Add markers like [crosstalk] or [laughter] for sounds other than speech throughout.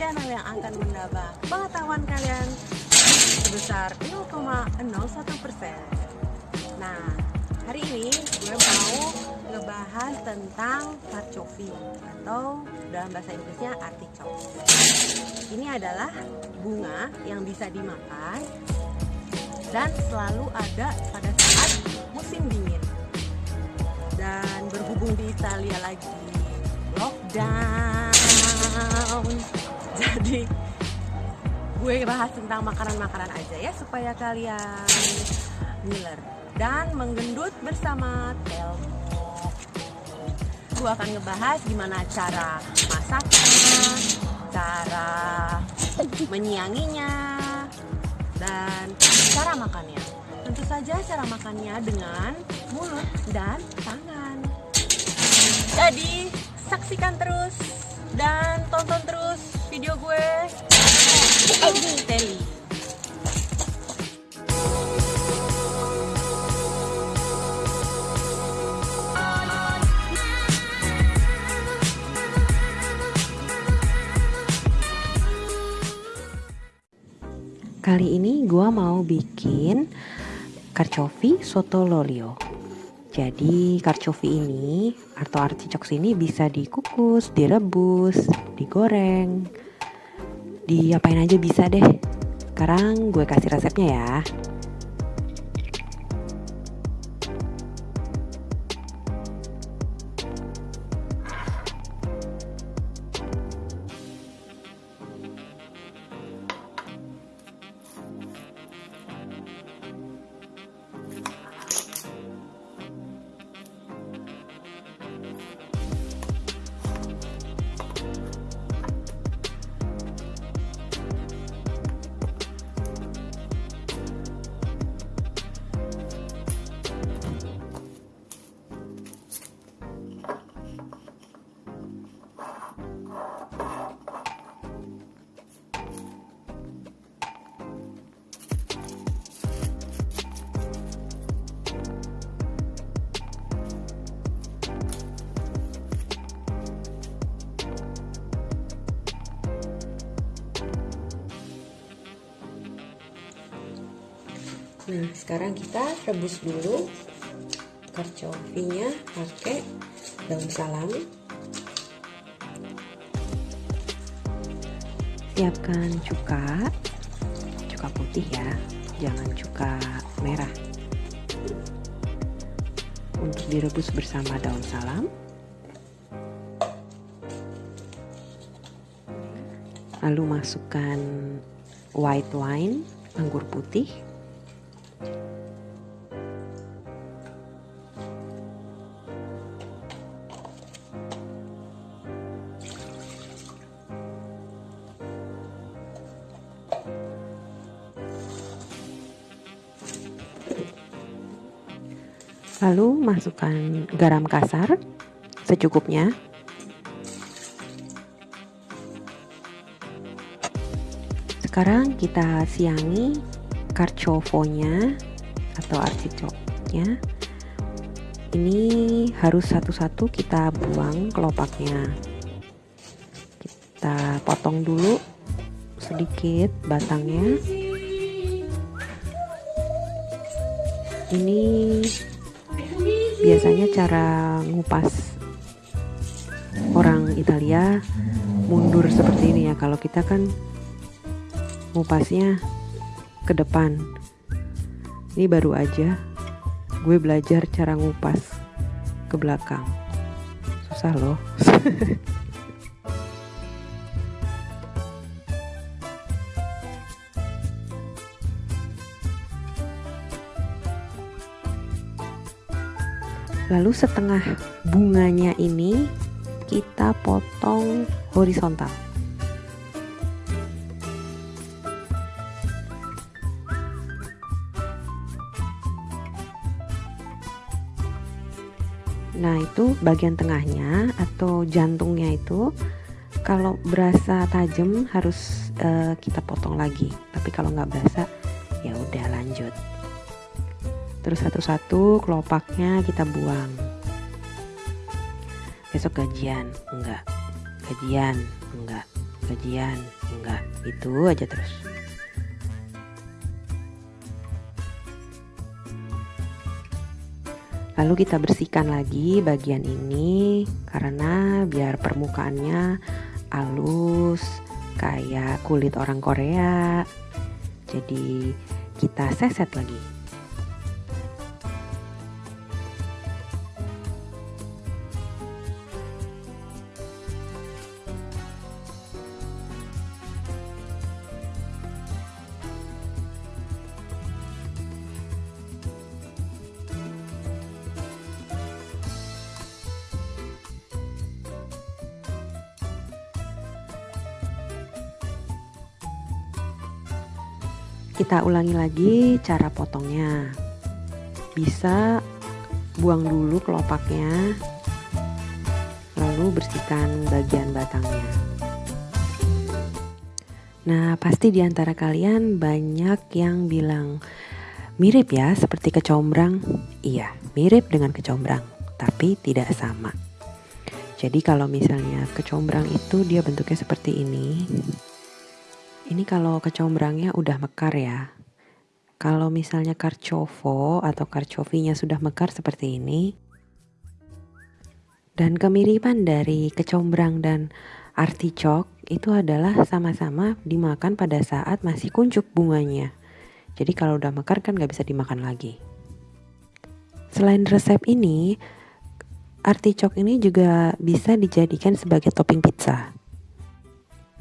Channel yang akan menambah pengetahuan kalian sebesar 0,01 persen. Nah, hari ini gue mau ngebahas tentang carcoffi atau dalam bahasa Inggrisnya artichoke. Ini adalah bunga yang bisa dimakan dan selalu ada pada saat musim dingin. Dan berhubung di Italia lagi lockdown [laughs] jadi gue bahas tentang makanan-makanan aja ya supaya kalian ngiler dan menggendut bersama Telmo gue akan ngebahas gimana cara masaknya cara menyianginya dan cara makannya tentu saja cara makannya dengan mulut dan tangan. Jadi saksikan terus dan tonton terus video gue. Teli. Kali ini gua mau bikin carciofi soto lolio. Jadi carciofi ini atau artichoke ini bisa dikukus, direbus, digoreng, diapain aja bisa deh. Sekarang gue kasih resepnya ya. Nah, sekarang kita rebus dulu carciofinya pakai daun salam. Siapkan cuka, cuka putih ya, jangan cuka merah. Untuk direbus bersama daun salam. Lalu masukkan white wine, anggur putih Lalu masukkan garam kasar secukupnya. Sekarang kita siangi carciofonya atau artichoknya. Ini harus satu-satu kita buang kelopaknya. Kita potong dulu sedikit batangnya. Ini biasanya cara ngupas orang Italia mundur seperti ini ya. Kalau kita kan ngupasnya ke depan. Ini baru aja gue belajar cara ngupas ke belakang. Susah loh [laughs] Lalu setengah bunganya ini kita potong horizontal. Nah, itu bagian tengahnya atau jantungnya itu kalau berasa tajam harus uh, kita potong lagi. Tapi kalau nggak berasa ya udah lanjut. Terus satu-satu kelopaknya kita buang. Besok gajian, enggak. Gajian, enggak. Gajian, enggak. Itu aja terus. Lalu kita bersihkan lagi bagian ini karena biar permukaannya halus kayak kulit orang Korea. Jadi kita seset lagi. Kita ulangi lagi cara potongnya. Bisa buang dulu kelopaknya, lalu bersihkan bagian batangnya. Nah, pasti di antara kalian banyak yang bilang mirip ya seperti kecombrang. Iya, mirip dengan kecombrang, tapi tidak sama. Jadi kalau misalnya kecombrang itu dia bentuknya seperti ini, ini kalau kecombrangnya udah mekar ya. Kalau misalnya karcovo atau karcovinya sudah mekar seperti ini. Dan kemiripan dari kecombrang dan artichok itu adalah sama-sama dimakan pada saat masih kuncup bunganya. Jadi kalau udah mekar kan gak bisa dimakan lagi. Selain resep ini, artichok ini juga bisa dijadikan sebagai topping pizza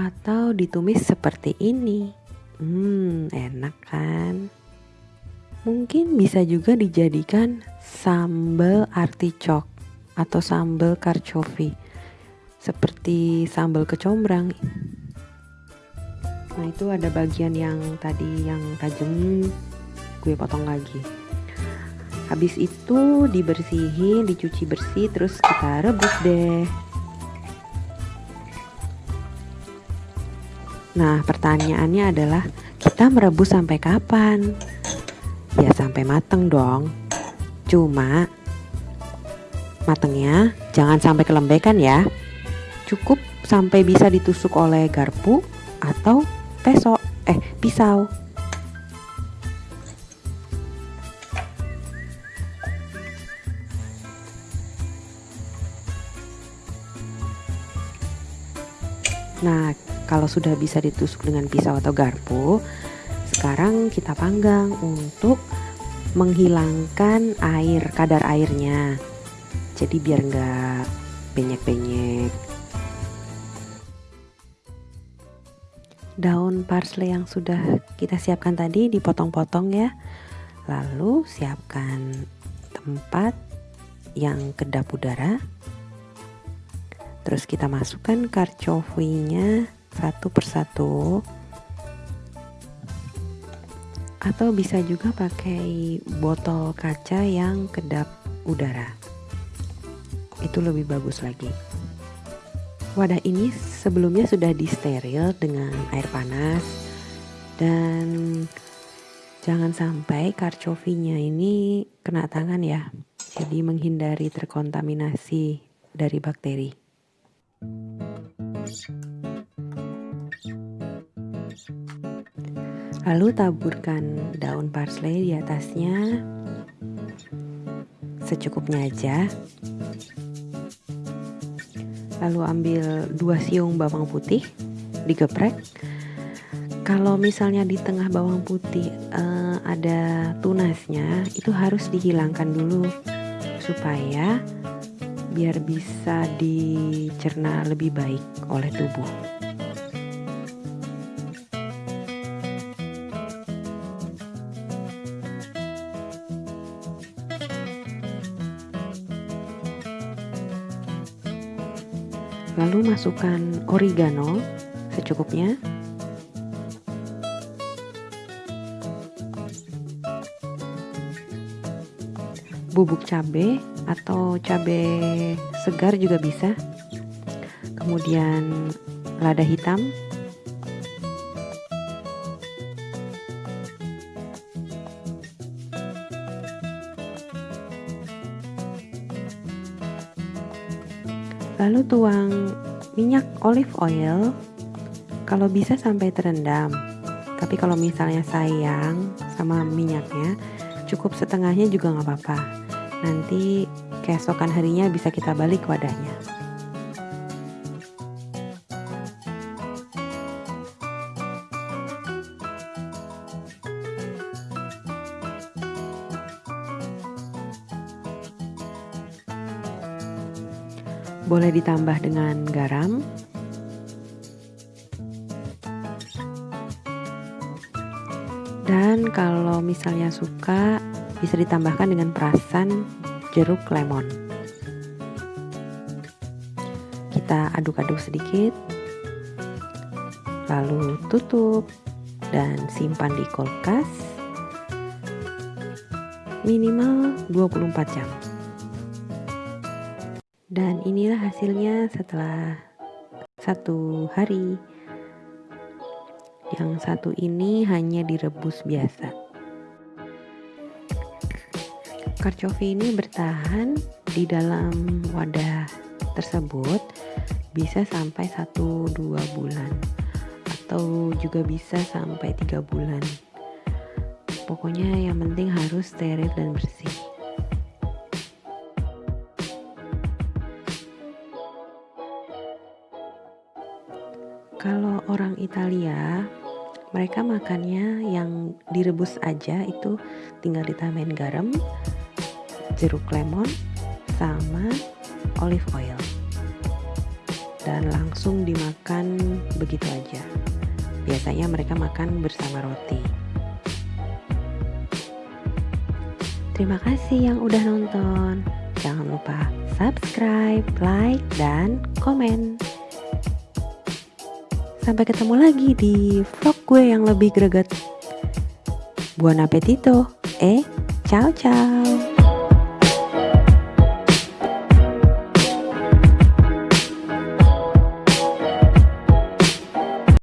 atau ditumis seperti ini. Hmm, enak kan? Mungkin bisa juga dijadikan sambal artichok atau sambal karcovi seperti sambal kecombrang. Nah, itu ada bagian yang tadi yang tajam gue potong lagi. Habis itu dibersihin, dicuci bersih terus kita rebus deh. Nah, pertanyaannya adalah kita merebus sampai kapan? Ya sampai mateng dong. Cuma matengnya jangan sampai kelembekan ya. Cukup sampai bisa ditusuk oleh garpu atau peso eh pisau. Nah, kalau sudah bisa ditusuk dengan pisau atau garpu, sekarang kita panggang untuk menghilangkan air, kadar airnya. Jadi biar nggak benyek-benyek. Daun parsley yang sudah kita siapkan tadi dipotong-potong ya. Lalu siapkan tempat yang kedap udara. Terus kita masukkan karcovinya satu persatu. Atau bisa juga pakai botol kaca yang kedap udara. Itu lebih bagus lagi. Wadah ini sebelumnya sudah disteril dengan air panas. Dan jangan sampai karcovinya ini kena tangan ya. Jadi menghindari terkontaminasi dari bakteri Lalu taburkan daun parsley di atasnya secukupnya aja. Lalu ambil dua siung bawang putih, digeprek. Kalau misalnya di tengah bawang putih uh, ada tunasnya, itu harus dihilangkan dulu supaya biar bisa dicerna lebih baik oleh tubuh. Lalu masukkan oregano secukupnya. Bubuk cabai atau cabai segar juga bisa kemudian lada hitam lalu tuang minyak olive oil kalau bisa sampai terendam. Tapi kalau misalnya sayang sama minyaknya cukup setengahnya juga nggak apa-apa. Nanti keesokan harinya bisa kita balik wadahnya boleh ditambah dengan garam. Dan kalau misalnya suka bisa ditambahkan dengan perasan jeruk lemon. Kita aduk-aduk sedikit lalu tutup dan simpan di kulkas minimal 24 jam inilah hasilnya setelah satu hari. Yang satu ini hanya direbus biasa. Karcofi ini bertahan di dalam wadah tersebut bisa sampai 1-2 bulan. Atau juga bisa sampai 3 bulan. Pokoknya yang penting harus steril dan bersih kalau orang Italia mereka makannya yang direbus aja itu tinggal ditambahin garam jeruk lemon sama olive oil. Dan langsung dimakan begitu aja. Biasanya mereka makan bersama roti. Terima kasih yang udah nonton. Jangan lupa subscribe like dan komen sampai ketemu lagi di vlog gue yang lebih greget. Buon appetito eh ciao ciao